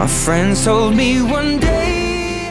My friends told me one day